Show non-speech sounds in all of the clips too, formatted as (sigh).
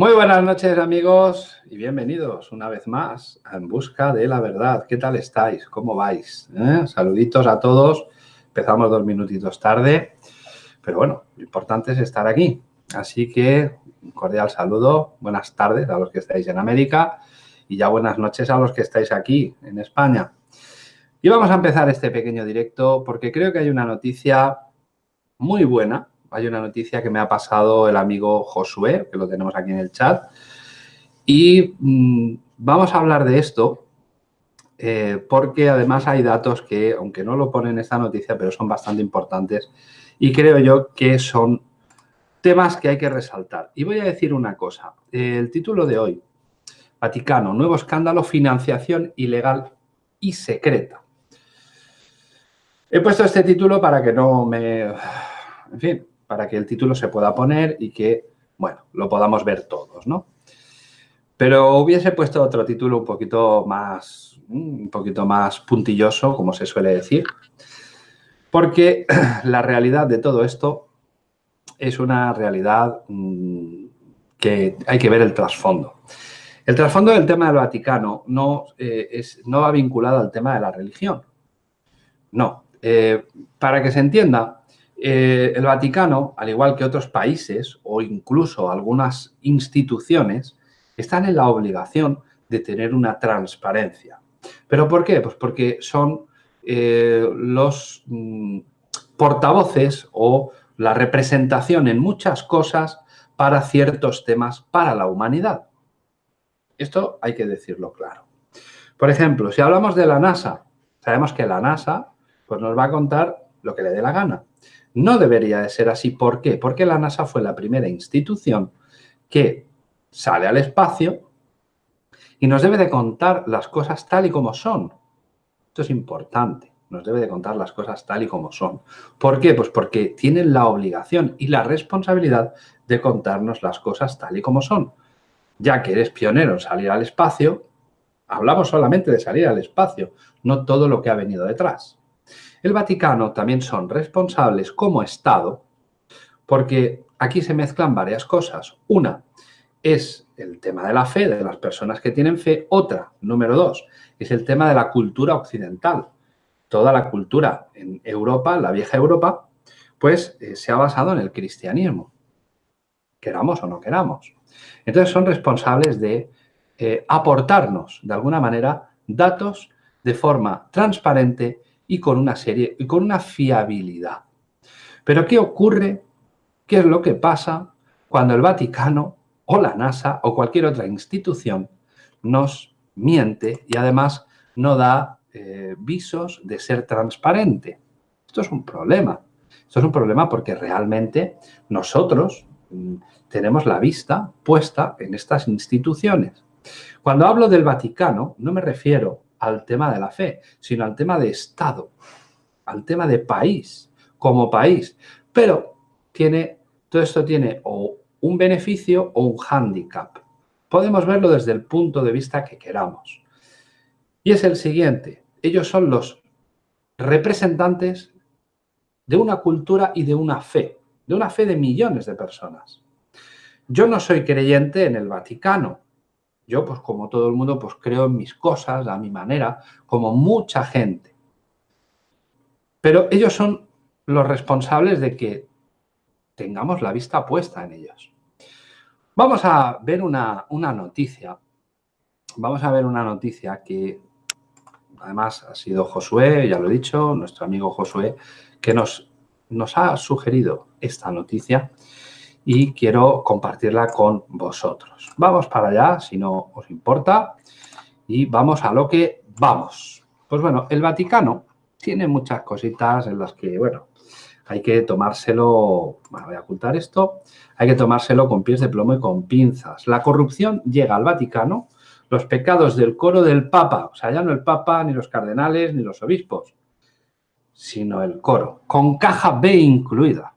Muy buenas noches amigos y bienvenidos una vez más a En Busca de la Verdad. ¿Qué tal estáis? ¿Cómo vais? ¿Eh? Saluditos a todos. Empezamos dos minutitos tarde, pero bueno, lo importante es estar aquí. Así que un cordial saludo, buenas tardes a los que estáis en América y ya buenas noches a los que estáis aquí en España. Y vamos a empezar este pequeño directo porque creo que hay una noticia muy buena hay una noticia que me ha pasado el amigo Josué, que lo tenemos aquí en el chat. Y mm, vamos a hablar de esto eh, porque además hay datos que, aunque no lo ponen en esta noticia, pero son bastante importantes y creo yo que son temas que hay que resaltar. Y voy a decir una cosa. El título de hoy, Vaticano, nuevo escándalo, financiación ilegal y secreta. He puesto este título para que no me... En fin, para que el título se pueda poner y que, bueno, lo podamos ver todos, ¿no? Pero hubiese puesto otro título un poquito más, un poquito más puntilloso, como se suele decir, porque (clears throat) la realidad de todo esto es una realidad mm, que hay que ver el trasfondo. El trasfondo del tema del Vaticano no, eh, es, no va vinculado al tema de la religión. No. Eh, para que se entienda, eh, el Vaticano, al igual que otros países o incluso algunas instituciones, están en la obligación de tener una transparencia. ¿Pero por qué? Pues porque son eh, los mm, portavoces o la representación en muchas cosas para ciertos temas para la humanidad. Esto hay que decirlo claro. Por ejemplo, si hablamos de la NASA, sabemos que la NASA pues nos va a contar lo que le dé la gana. No debería de ser así. ¿Por qué? Porque la NASA fue la primera institución que sale al espacio y nos debe de contar las cosas tal y como son. Esto es importante. Nos debe de contar las cosas tal y como son. ¿Por qué? Pues porque tienen la obligación y la responsabilidad de contarnos las cosas tal y como son. Ya que eres pionero en salir al espacio, hablamos solamente de salir al espacio, no todo lo que ha venido detrás. El Vaticano también son responsables como Estado porque aquí se mezclan varias cosas. Una es el tema de la fe, de las personas que tienen fe. Otra, número dos, es el tema de la cultura occidental. Toda la cultura en Europa, la vieja Europa, pues eh, se ha basado en el cristianismo, queramos o no queramos. Entonces son responsables de eh, aportarnos, de alguna manera, datos de forma transparente y con una serie y con una fiabilidad. Pero ¿qué ocurre? ¿Qué es lo que pasa cuando el Vaticano o la NASA o cualquier otra institución nos miente y además no da eh, visos de ser transparente? Esto es un problema. Esto es un problema porque realmente nosotros mm, tenemos la vista puesta en estas instituciones. Cuando hablo del Vaticano, no me refiero al tema de la fe, sino al tema de Estado, al tema de país, como país. Pero tiene, todo esto tiene o un beneficio o un hándicap. Podemos verlo desde el punto de vista que queramos. Y es el siguiente. Ellos son los representantes de una cultura y de una fe, de una fe de millones de personas. Yo no soy creyente en el Vaticano, yo, pues como todo el mundo, pues creo en mis cosas, a mi manera, como mucha gente. Pero ellos son los responsables de que tengamos la vista puesta en ellos. Vamos a ver una, noticia. Vamos a ver una noticia que además ha sido Josué, ya lo he dicho, nuestro amigo Josué, que nos, nos ha sugerido esta noticia y quiero compartirla con vosotros. Vamos para allá, si no os importa, y vamos a lo que vamos. Pues bueno, el Vaticano tiene muchas cositas en las que, bueno, hay que tomárselo, bueno, voy a ocultar esto, hay que tomárselo con pies de plomo y con pinzas. La corrupción llega al Vaticano, los pecados del coro del Papa, o sea, ya no el Papa, ni los cardenales, ni los obispos, sino el coro, con caja B incluida.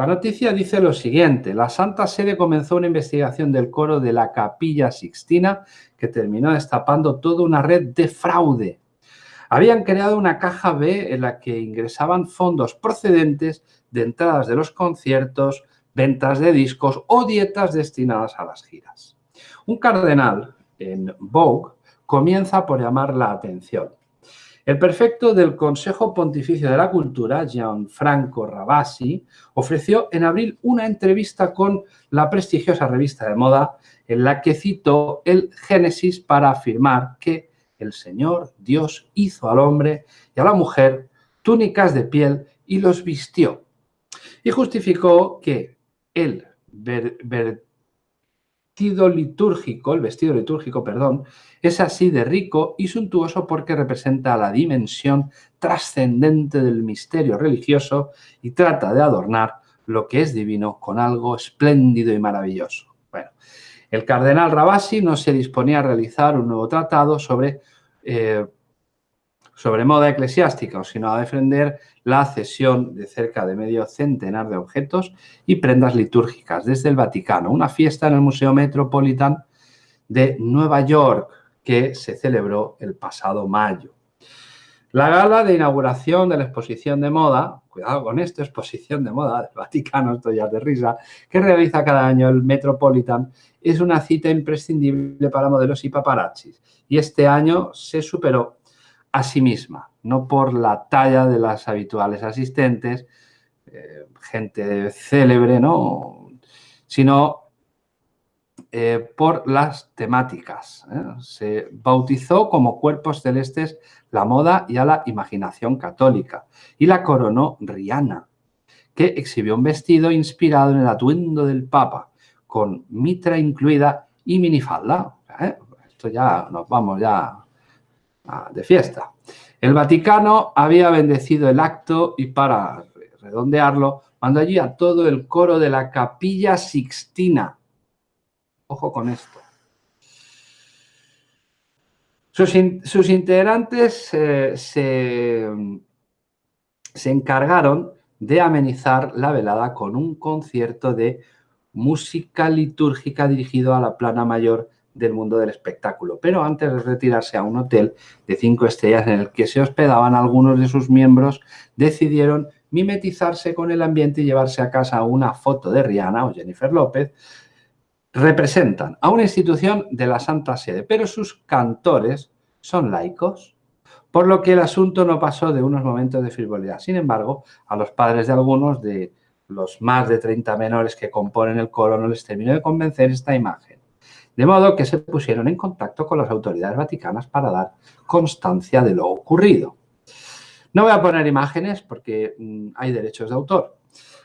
La noticia dice lo siguiente, la Santa Sede comenzó una investigación del coro de la Capilla Sixtina que terminó destapando toda una red de fraude. Habían creado una caja B en la que ingresaban fondos procedentes de entradas de los conciertos, ventas de discos o dietas destinadas a las giras. Un cardenal en Vogue comienza por llamar la atención. El prefecto del Consejo Pontificio de la Cultura, Gianfranco Rabasi, ofreció en abril una entrevista con la prestigiosa revista de moda en la que citó el Génesis para afirmar que el Señor Dios hizo al hombre y a la mujer túnicas de piel y los vistió. Y justificó que el vestido litúrgico, el vestido litúrgico, perdón, es así de rico y suntuoso porque representa la dimensión trascendente del misterio religioso y trata de adornar lo que es divino con algo espléndido y maravilloso. Bueno, el cardenal Rabasi no se disponía a realizar un nuevo tratado sobre eh, sobre moda eclesiástica, sino a defender la cesión de cerca de medio centenar de objetos y prendas litúrgicas desde el Vaticano, una fiesta en el Museo Metropolitan de Nueva York que se celebró el pasado mayo. La gala de inauguración de la exposición de moda, cuidado con esto, exposición de moda del Vaticano, esto ya de risa, que realiza cada año el Metropolitan, es una cita imprescindible para modelos y paparazzis. Y este año se superó a sí misma, no por la talla de las habituales asistentes, eh, gente célebre, ¿no? sino eh, por las temáticas. ¿eh? Se bautizó como cuerpos celestes la moda y a la imaginación católica y la coronó Rihanna, que exhibió un vestido inspirado en el atuendo del Papa, con mitra incluida y minifalda. Esto ya nos vamos ya de fiesta. El Vaticano había bendecido el acto y para redondearlo, mandó allí a todo el coro de la Capilla Sixtina. Ojo con esto. Sus, integrantes eh, se, se encargaron de amenizar la velada con un concierto de música litúrgica dirigido a la plana mayor del mundo del espectáculo. Pero antes de retirarse a un hotel de cinco estrellas en el que se hospedaban algunos de sus miembros, decidieron mimetizarse con el ambiente y llevarse a casa una foto de Rihanna o Jennifer López. Representan a una institución de la Santa Sede, pero sus cantores son laicos, por lo que el asunto no pasó de unos momentos de frivolidad. Sin embargo, a los padres de algunos de los más de 30 menores que componen el coro no les terminó de convencer esta imagen de modo que se pusieron en contacto con las autoridades vaticanas para dar constancia de lo ocurrido. No voy a poner imágenes porque mm, hay derechos de autor.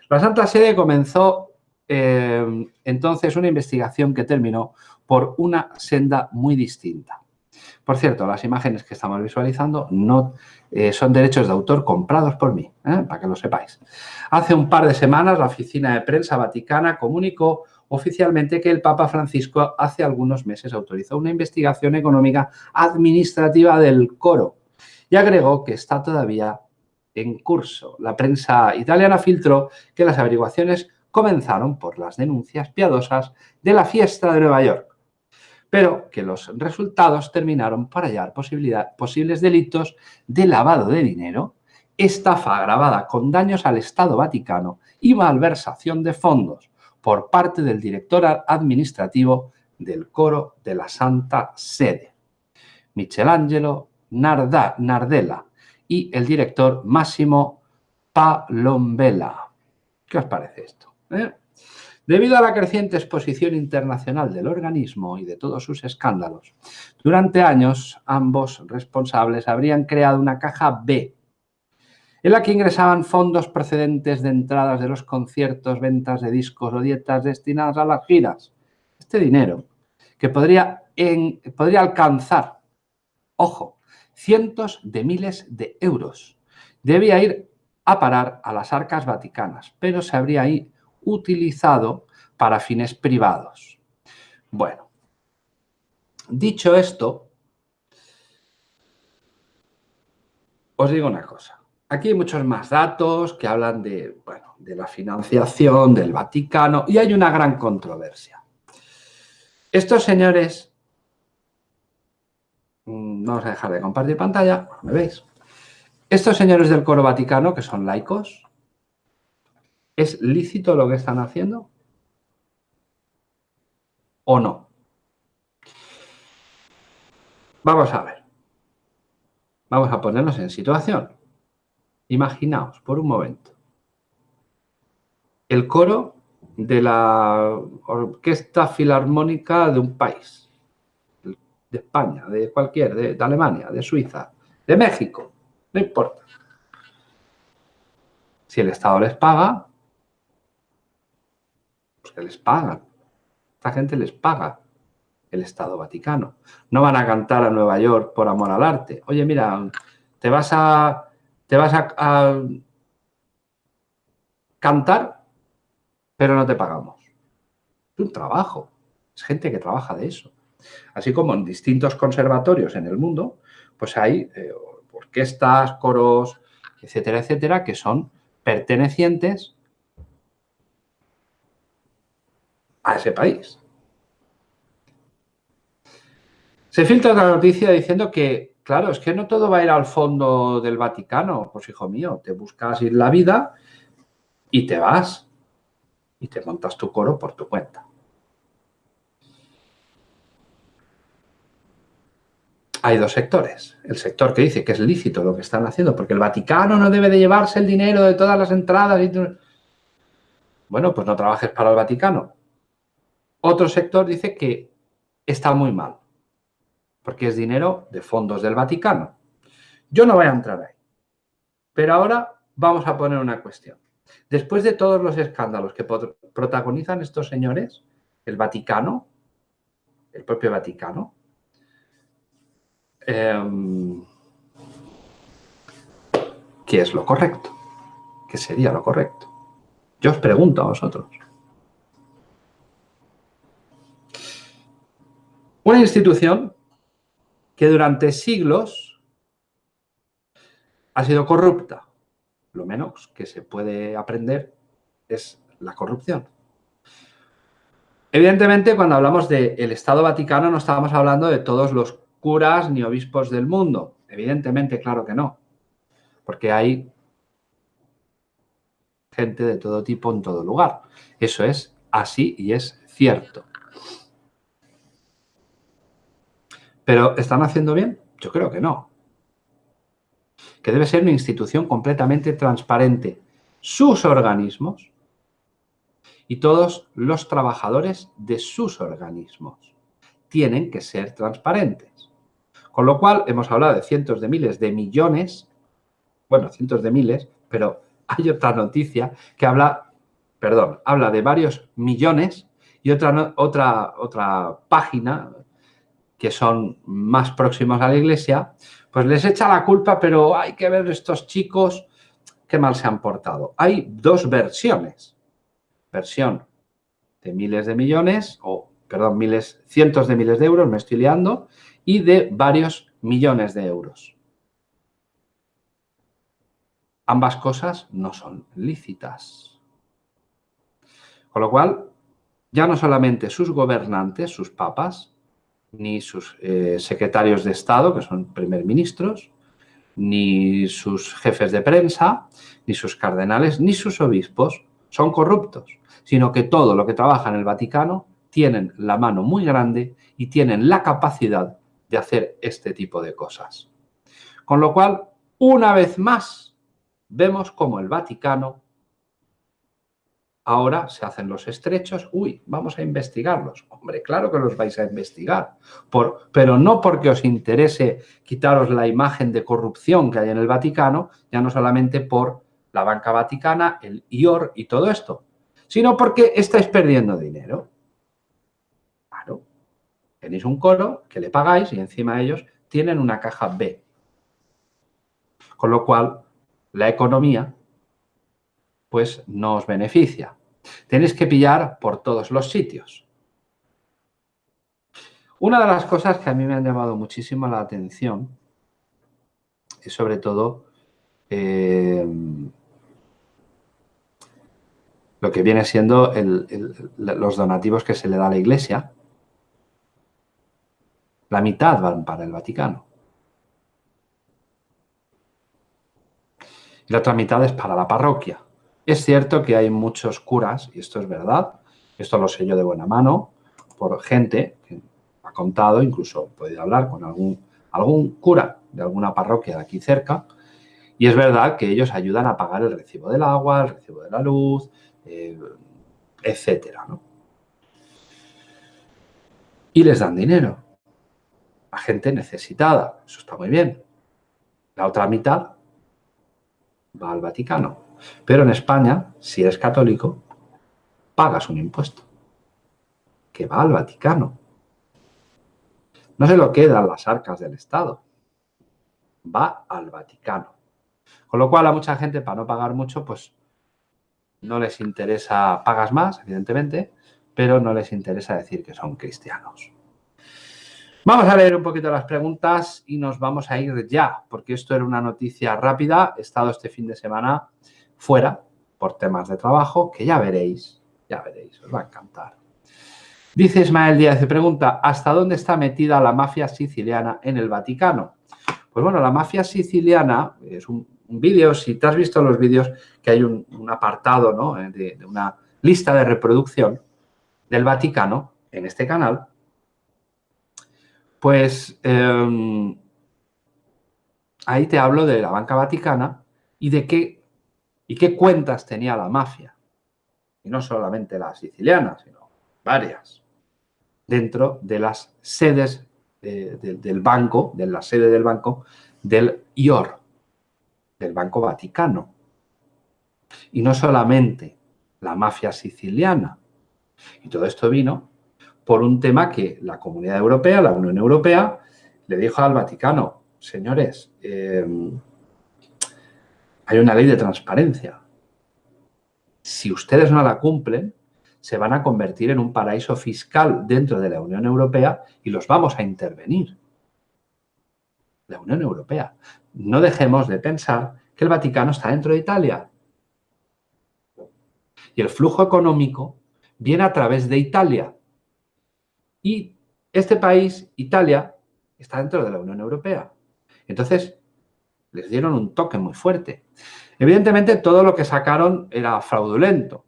La Santa Sede comenzó eh, entonces una investigación que terminó por una senda muy distinta. Por cierto, las imágenes que estamos visualizando no eh, son derechos de autor comprados por mí, ¿eh? para que lo sepáis. Hace un par de semanas la Oficina de Prensa Vaticana comunicó oficialmente que el Papa Francisco hace algunos meses autorizó una investigación económica administrativa del coro y agregó que está todavía en curso. La prensa italiana filtró que las averiguaciones comenzaron por las denuncias piadosas de la fiesta de Nueva York, pero que los resultados terminaron por hallar posibles delitos de lavado de dinero, estafa agravada con daños al Estado Vaticano y malversación de fondos, por parte del director administrativo del coro de la Santa Sede, Michelangelo Nardella, y el director Máximo Palombella. ¿Qué os parece esto? Eh? Debido a la creciente exposición internacional del organismo y de todos sus escándalos, durante años ambos responsables habrían creado una caja B en la que ingresaban fondos procedentes de entradas de los conciertos, ventas de discos o dietas destinadas a las giras. Este dinero, que podría, podría alcanzar, ojo, cientos de miles de euros, debía ir a parar a las arcas vaticanas, pero se habría ahí utilizado para fines privados. Bueno, dicho esto, os digo una cosa. Aquí hay muchos más datos que hablan de, bueno, de la financiación del Vaticano y hay una gran controversia. Estos señores, mm, vamos a dejar de compartir pantalla, ¿me veis? Estos señores del coro vaticano, que son laicos, ¿Es lícito lo que están haciendo? ¿O no? Vamos a ver. Vamos a ponernos en situación. Imaginaos por un momento. El coro de la orquesta filarmónica de un país. De España, de cualquier, de, Alemania, de Suiza, de México. No importa. Si el Estado les paga, pues que les pagan. Esta gente les paga el Estado Vaticano. No van a cantar a Nueva York por amor al arte. Oye, mira, te vas a, te vas a, cantar, pero no te pagamos. Es un trabajo. Es gente que trabaja de eso. Así como en distintos conservatorios en el mundo, pues hay eh, orquestas, coros, etcétera, etcétera, que son pertenecientes a ese país. Se filtra la noticia diciendo que, claro, es que no todo va a ir al fondo del Vaticano. Pues hijo mío, te buscas ir la vida y te vas y te montas tu coro por tu cuenta. Hay dos sectores. El sector que dice que es lícito lo que están haciendo, porque el Vaticano no debe de llevarse el dinero de todas las entradas. Y bueno, pues no trabajes para el Vaticano. Otro sector dice que está muy mal, porque es dinero de fondos del Vaticano. Yo no voy a entrar ahí. Pero ahora vamos a poner una cuestión. Después de todos los escándalos que protagonizan estos señores, el Vaticano, el propio Vaticano, em, ¿qué es lo correcto? ¿Qué sería lo correcto? Yo os pregunto a vosotros. Una institución que durante siglos ha sido corrupta. Lo menos que se puede aprender es la corrupción. Evidentemente, cuando hablamos del Estado Vaticano no estamos hablando de todos los curas ni obispos del mundo. Evidentemente, claro que no. Porque hay gente de todo tipo en todo lugar. Eso es así y es cierto. ¿Pero están haciendo bien? Yo creo que no. Que debe ser una institución completamente transparente. Sus organismos y todos los trabajadores de sus organismos tienen que ser transparentes. Con lo cual, hemos hablado de cientos de miles de millones, bueno, cientos de miles, pero hay otra noticia que habla, perdón, habla de varios millones y otra, otra, otra página que son más próximos a la iglesia, pues les echa la culpa, pero hay que ver estos chicos qué mal se han portado. Hay dos versiones. Versión de miles de millones, o perdón, miles, cientos de miles de euros, me estoy liando, y de varios millones de euros. Ambas cosas no son lícitas. Con lo cual, ya no solamente sus gobernantes, sus papas, ni sus eh, secretarios de Estado, que son primer ministros, ni sus jefes de prensa, ni sus cardenales, ni sus obispos son corruptos, sino que todo lo que trabaja en el Vaticano tienen la mano muy grande y tienen la capacidad de hacer este tipo de cosas. Con lo cual, una vez más, vemos como el Vaticano Ahora se hacen los estrechos, uy, vamos a investigarlos. Hombre, claro que los vais a investigar, pero no porque os interese quitaros la imagen de corrupción que hay en el Vaticano, ya no solamente por la banca vaticana, el IOR y todo esto, sino porque estáis perdiendo dinero. Claro, tenéis un coro que le pagáis y encima ellos tienen una caja B. Con lo cual, la economía pues no os beneficia. Tenéis que pillar por todos los sitios. Una de las cosas que a mí me han llamado muchísimo la atención es sobre todo eh, lo que viene siendo los donativos que se le da a la Iglesia. La mitad van para el Vaticano. Y la otra mitad es para la parroquia Es cierto que hay muchos curas, y esto es verdad, esto lo sé yo de buena mano, por gente que ha contado, incluso he podido hablar con algún, cura de alguna parroquia de aquí cerca, y es verdad que ellos ayudan a pagar el recibo del agua, el recibo de la luz, eh, etcétera, ¿no? Y les dan dinero a gente necesitada. Eso está muy bien. La otra mitad va al Vaticano. Pero en España, si eres católico, pagas un impuesto que va al Vaticano. No se lo quedan las arcas del Estado. Va al Vaticano. Con lo cual a mucha gente, para no pagar mucho, pues no les interesa, pagas más, evidentemente, pero no les interesa decir que son cristianos. Vamos a leer un poquito las preguntas y nos vamos a ir ya, porque esto era una noticia rápida. He estado este fin de semana fuera por temas de trabajo, que ya veréis, ya veréis, os va a encantar. Dice Ismael Díaz, pregunta, ¿hasta dónde está metida la mafia siciliana en el Vaticano? Pues bueno, la mafia siciliana es un, vídeo, si te has visto los vídeos, que hay un, apartado ¿no? Eh, de, una lista de reproducción del Vaticano en este canal, pues em, ahí te hablo de la banca vaticana y de qué, y qué cuentas tenía la mafia. Y no solamente la siciliana, sino varias. Dentro de las sedes del banco, de la sede del banco, del IOR, del Banco Vaticano. Y no solamente la mafia siciliana. Y todo esto vino por un tema que la Comunidad Europea, la Unión Europea, le dijo al Vaticano, señores, em, hay una ley de transparencia. Si ustedes no la cumplen, se van a convertir en un paraíso fiscal dentro de la Unión Europea y los vamos a intervenir. La Unión Europea. No dejemos de pensar que el Vaticano está dentro de Italia. Y el flujo económico viene a través de Italia. Y este país, Italia, está dentro de la Unión Europea. Entonces, les dieron un toque muy fuerte. Evidentemente, todo lo que sacaron era fraudulento.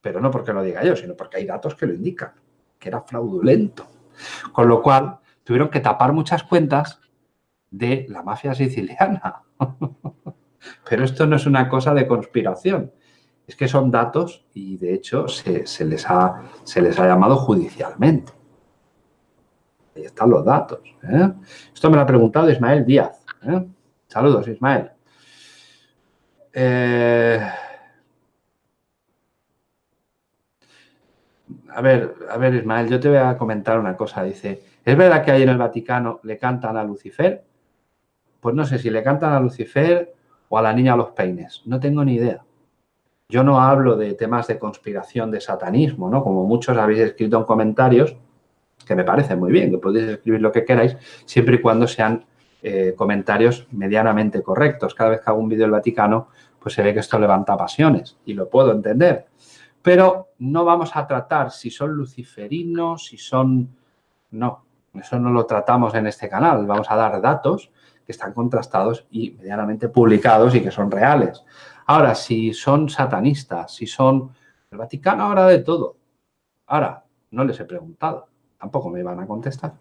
Pero no porque lo diga yo, sino porque hay datos que lo indican, que era fraudulento. Con lo cual, tuvieron que tapar muchas cuentas de la mafia siciliana. (laughs) Pero esto no es una cosa de conspiración. Es que son datos y, de hecho, se, les, ha, llamado judicialmente. Ahí están los datos. ¿eh? Esto me lo ha preguntado Ismael Díaz. ¿eh? Saludos, Ismael. Eh, a ver, a ver, Ismael, yo te voy a comentar una cosa. Dice, ¿es verdad que ahí en el Vaticano le cantan a Lucifer? Pues no sé si le cantan a Lucifer o a la niña a los peines. No tengo ni idea. Yo no hablo de temas de conspiración, de satanismo, ¿no? Como muchos habéis escrito en comentarios, que me parece muy bien, que podéis escribir lo que queráis, siempre y cuando sean eh, comentarios medianamente correctos. Cada vez que hago un vídeo del Vaticano, pues se ve que esto levanta pasiones y lo puedo entender. Pero no vamos a tratar si son luciferinos, si son... No, eso no lo tratamos en este canal. Vamos a dar datos que están contrastados y medianamente publicados y que son reales. Ahora, si son satanistas, si son... El Vaticano ahora de todo. Ahora, no les he preguntado tampoco me van a contestar.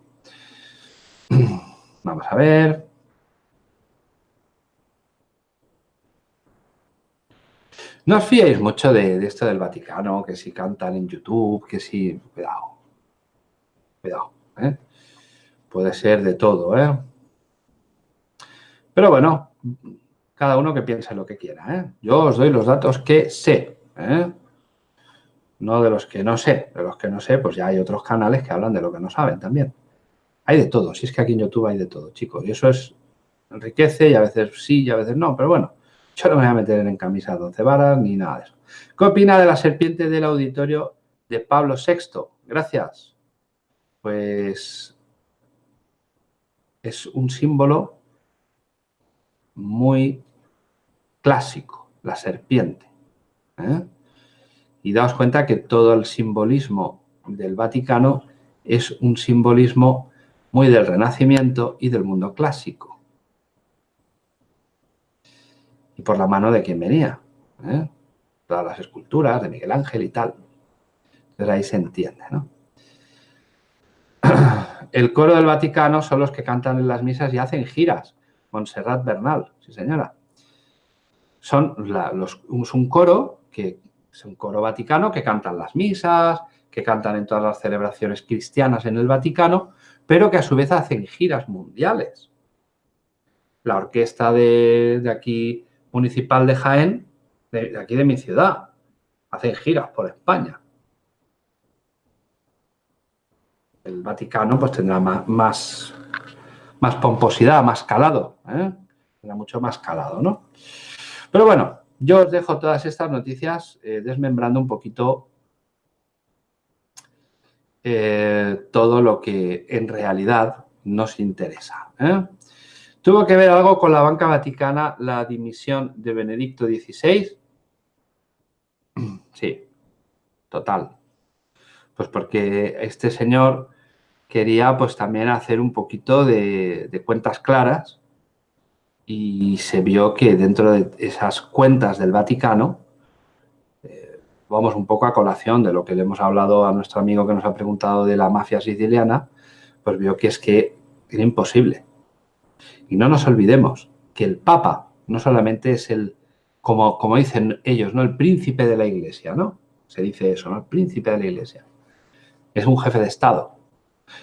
(clears throat) Vamos a ver. No os fiéis mucho de, esto del Vaticano, que si cantan en YouTube, que si... Cuidado. Cuidado. ¿eh? Puede ser de todo, ¿eh? Pero bueno, cada uno que piense lo que quiera, ¿eh? Yo os doy los datos que sé, ¿eh? no de los que no sé. De los que no sé, pues ya hay otros canales que hablan de lo que no saben también. Hay de todo, si es que aquí en YouTube hay de todo, chicos. Y eso es enriquece y a veces sí y a veces no, pero bueno, yo no me voy a meter en camisa de once varas ni nada de eso. ¿Qué opina de la serpiente del auditorio de Pablo VI? Gracias. Pues es un símbolo muy clásico, la serpiente. ¿eh? Y daos cuenta que todo el simbolismo del Vaticano es un simbolismo muy del Renacimiento y del mundo clásico. Y por la mano de quien venía. ¿eh? todas las esculturas de Miguel Ángel y tal. Entonces ahí se entiende, ¿no? (clears throat) El coro del Vaticano son los que cantan en las misas y hacen giras. Montserrat Bernal, sí señora. Son es un coro que es un coro vaticano que cantan las misas, que cantan en todas las celebraciones cristianas en el Vaticano, pero que a su vez hacen giras mundiales. La orquesta de, aquí municipal de Jaén, de, aquí de mi ciudad, hacen giras por España. El Vaticano pues tendrá más, más, pomposidad, más calado, ¿eh? tendrá mucho más calado, ¿no? Pero bueno, yo os dejo todas estas noticias eh, desmembrando un poquito eh, todo lo que en realidad nos interesa. ¿eh? ¿Tuvo que ver algo con la banca vaticana la dimisión de Benedicto XVI? (clears throat) Sí, total. Pues porque este señor quería pues también hacer un poquito de, cuentas claras y se vio que dentro de esas cuentas del Vaticano, vamos un poco a colación de lo que le hemos hablado a nuestro amigo que nos ha preguntado de la mafia siciliana, pues vio que es que era imposible. Y no nos olvidemos que el Papa no solamente es el, como, como dicen ellos, ¿no? El príncipe de la iglesia, ¿no? Se dice eso, ¿no? El príncipe de la iglesia. Es un jefe de Estado.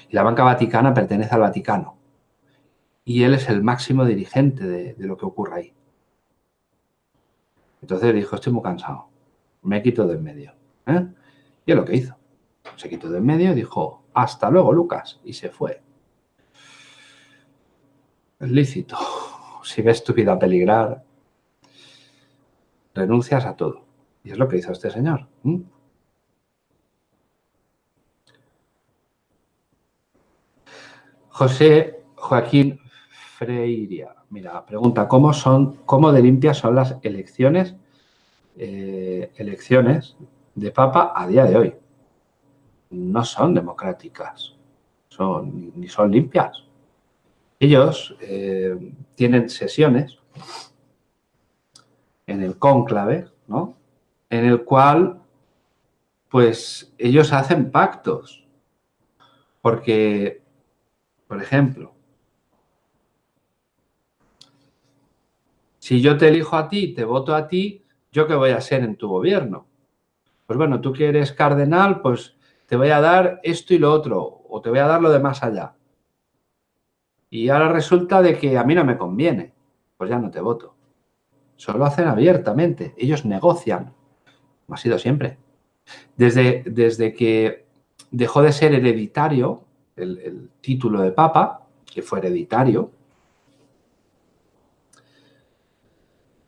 Y la banca vaticana pertenece al Vaticano. Y él es el máximo dirigente de, lo que ocurre ahí. Entonces dijo, estoy muy cansado. Me quito de en medio. ¿eh? Y es lo que hizo. Se quitó de en medio y dijo, hasta luego, Lucas. Y se fue. Es lícito. Si ves tu vida peligrar, renuncias a todo. Y es lo que hizo este señor. José Joaquín Freiria, mira, pregunta, ¿cómo son, cómo de limpias son las elecciones, eh, elecciones de Papa a día de hoy? No son democráticas, son, ni son limpias. Ellos eh, tienen sesiones en el cónclave, ¿no? En el cual, pues, ellos hacen pactos. Porque por ejemplo, si yo te elijo a ti, te voto a ti, ¿yo qué voy a ser en tu gobierno? Pues bueno, tú que eres cardenal, pues te voy a dar esto y lo otro, o te voy a dar lo de más allá. Y ahora resulta de que a mí no me conviene, pues ya no te voto. Solo hacen abiertamente, ellos negocian, como ha sido siempre. Desde, desde que dejó de ser hereditario el, título de papa, que fue hereditario.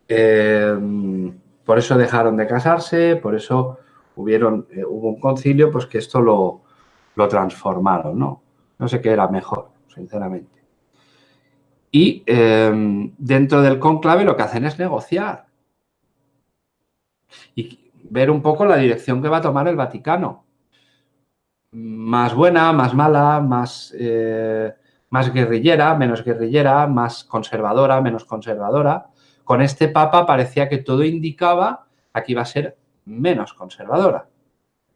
Em, por eso dejaron de casarse, por eso hubieron, eh, hubo un concilio pues que esto lo, transformaron, ¿no? No sé qué era mejor, sinceramente. Y em, dentro del conclave lo que hacen es negociar y ver un poco la dirección que va a tomar el Vaticano más buena, más mala, más, eh, más guerrillera, menos guerrillera, más conservadora, menos conservadora. Con este papa parecía que todo indicaba a que iba a ser menos conservadora.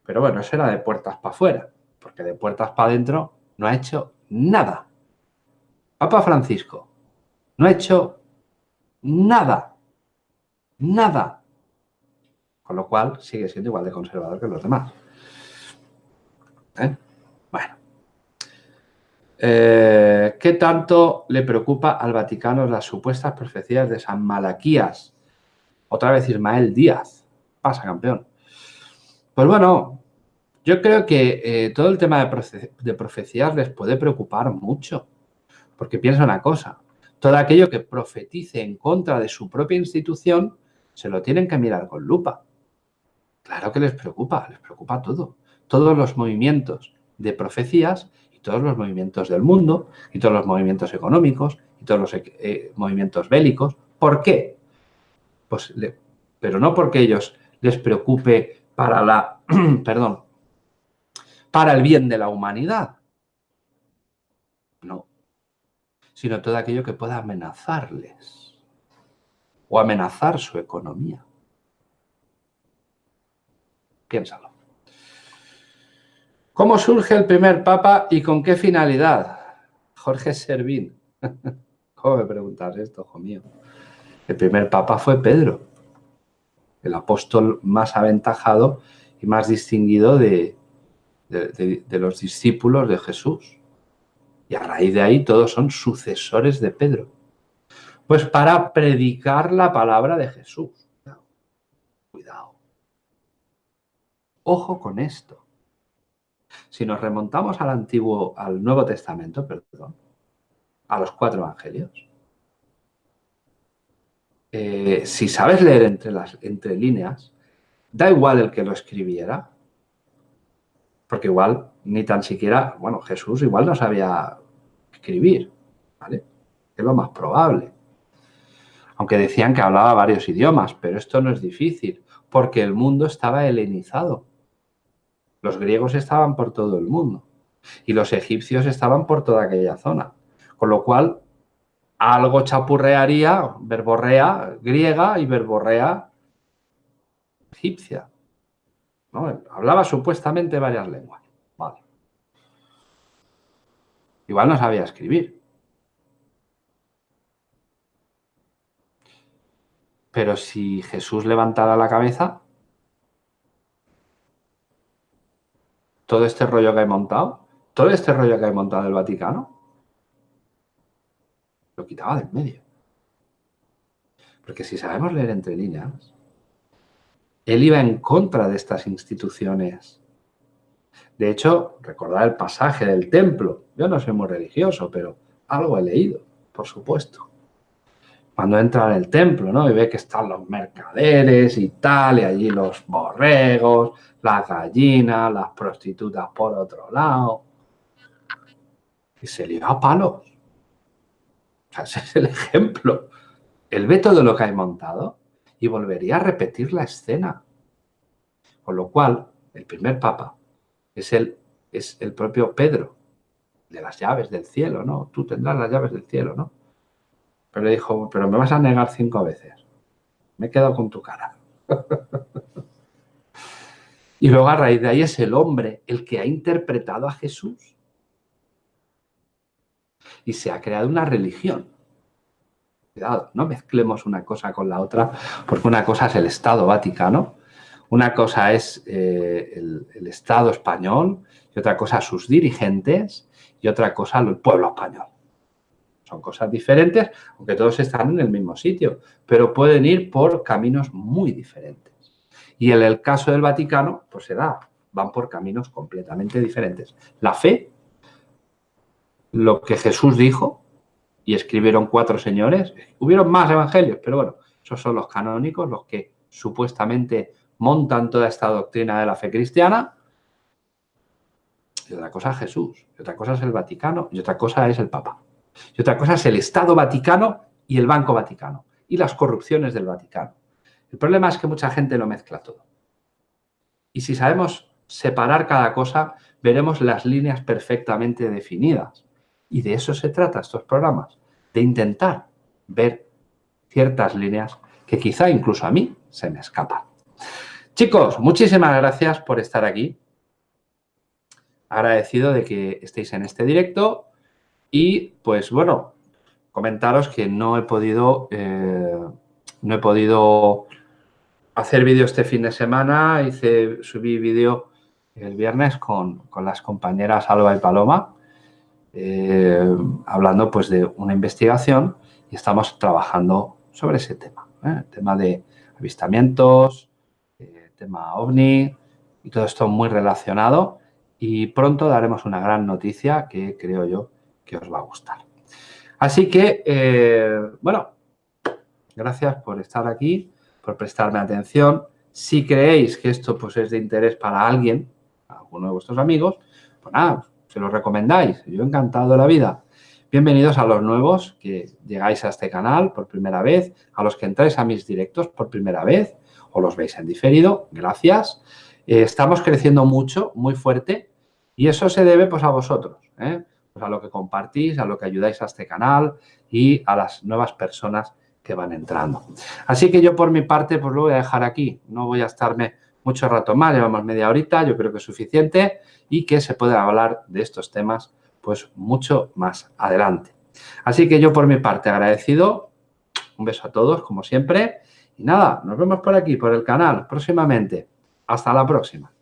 Pero bueno, eso era de puertas para afuera, porque de puertas para adentro no ha hecho nada. Papa Francisco no ha hecho nada. Nada. Con lo cual sigue siendo igual de conservador que los demás. ¿eh? Eh, ¿Qué tanto le preocupa al Vaticano las supuestas profecías de San Malaquías? Otra vez Ismael Díaz. Pasa, campeón. Pues bueno, yo creo que eh, todo el tema de, de profecías les puede preocupar mucho. Porque piensa una cosa, todo aquello que profetice en contra de su propia institución, se lo tienen que mirar con lupa. Claro que les preocupa, les preocupa todo todos los movimientos de profecías todos los movimientos del mundo y todos los movimientos económicos y todos los eh, movimientos bélicos. ¿Por qué? Pues, pero no porque ellos les preocupe para la, (clears throat) perdón, para el bien de la humanidad. No. Sino todo aquello que pueda amenazarles o amenazar su economía. Piénsalo. ¿Cómo surge el primer papa y con qué finalidad? Jorge Servín. (laughs) ¿Cómo me preguntas esto, hijo mío? El primer papa fue Pedro, el apóstol más aventajado y más distinguido de, de, los discípulos de Jesús. Y a raíz de ahí todos son sucesores de Pedro. Pues para predicar la palabra de Jesús. Cuidado. Ojo con esto. Si nos remontamos al Antiguo, al Nuevo Testamento, perdón, a los cuatro evangelios, eh, si sabes leer entre las entre líneas, da igual el que lo escribiera, porque igual ni tan siquiera, bueno, Jesús igual no sabía escribir, ¿vale? Es lo más probable. Aunque decían que hablaba varios idiomas, pero esto no es difícil, porque el mundo estaba helenizado. Los griegos estaban por todo el mundo y los egipcios estaban por toda aquella zona. Con lo cual, algo chapurrearía, verborrea griega y verborrea egipcia. Hablaba supuestamente varias lenguas. Vale. Igual no sabía escribir. Pero si Jesús levantara la cabeza, todo este rollo que he montado, todo este rollo que he montado el Vaticano, lo quitaba del medio. Porque si sabemos leer entre líneas, él iba en contra de estas instituciones. De hecho, recordad el pasaje del templo. Yo no soy muy religioso, pero algo he leído, por supuesto. Cuando entra en el templo, ¿no? Y ve que están los mercaderes y tal, y allí los borregos, las gallinas, las prostitutas por otro lado. Y se le va a palos. Ese es el ejemplo. Él ve todo lo que hay montado y volvería a repetir la escena. Con lo cual, el primer papa es el, es el propio Pedro, de las llaves del cielo, ¿no? Tú tendrás las llaves del cielo, ¿no? Pero le dijo, pero me vas a negar cinco veces. Me he quedado con tu cara. (laughs) y luego a raíz de ahí es el hombre el que ha interpretado a Jesús. Y se ha creado una religión Cuidado, no mezclemos una cosa con la otra, porque una cosa es el Estado Vaticano, una cosa es eh, el, Estado español y otra cosa sus dirigentes y otra cosa el pueblo español. Son cosas diferentes, aunque todos están en el mismo sitio, pero pueden ir por caminos muy diferentes. Y en el caso del Vaticano, pues se da, van por caminos completamente diferentes. La fe, lo que Jesús dijo, y escribieron cuatro señores. Hubieron más evangelios, pero bueno, esos son los canónicos, los que supuestamente montan toda esta doctrina de la fe cristiana. Y otra cosa es Jesús, y otra cosa es el Vaticano, y otra cosa es el Papa. Y otra cosa es el Estado Vaticano y el Banco Vaticano, y las corrupciones del Vaticano. El problema es que mucha gente lo mezcla todo. Y si sabemos separar cada cosa, veremos las líneas perfectamente definidas. Y de eso se trata estos programas, de intentar ver ciertas líneas que quizá incluso a mí se me escapan. Chicos, muchísimas gracias por estar aquí. Agradecido de que estéis en este directo y pues bueno, comentaros que no he podido, eh, no he podido hacer vídeo este fin de semana. Hice, subí vídeo el viernes con, con las compañeras Alba y Paloma eh, hablando pues de una investigación y estamos trabajando sobre ese tema, ¿eh? tema de avistamientos, tema ovni y todo esto muy relacionado y pronto daremos una gran noticia que creo yo que os va a gustar. Así que, bueno, gracias por estar aquí, por prestarme atención. Si creéis que esto pues, es de interés para alguien, alguno de vuestros amigos, pues nada, se lo recomendáis. Yo encantado de la vida. Bienvenidos a los nuevos que llegáis a este canal por primera vez, a los que entráis a mis directos por primera vez o los veis en diferido, gracias. Eh, estamos creciendo mucho, muy fuerte y eso se debe pues a vosotros, ¿eh? A lo que compartís, a lo que ayudáis a este canal y a las nuevas personas que van entrando. Así que yo por mi parte pues lo voy a dejar aquí, no voy a estarme mucho rato más, llevamos media horita, yo creo que es suficiente y que se puede hablar de estos temas pues mucho más adelante. Así que yo por mi parte agradecido, un beso a todos como siempre y nada, nos vemos por aquí, por el canal próximamente. Hasta la próxima.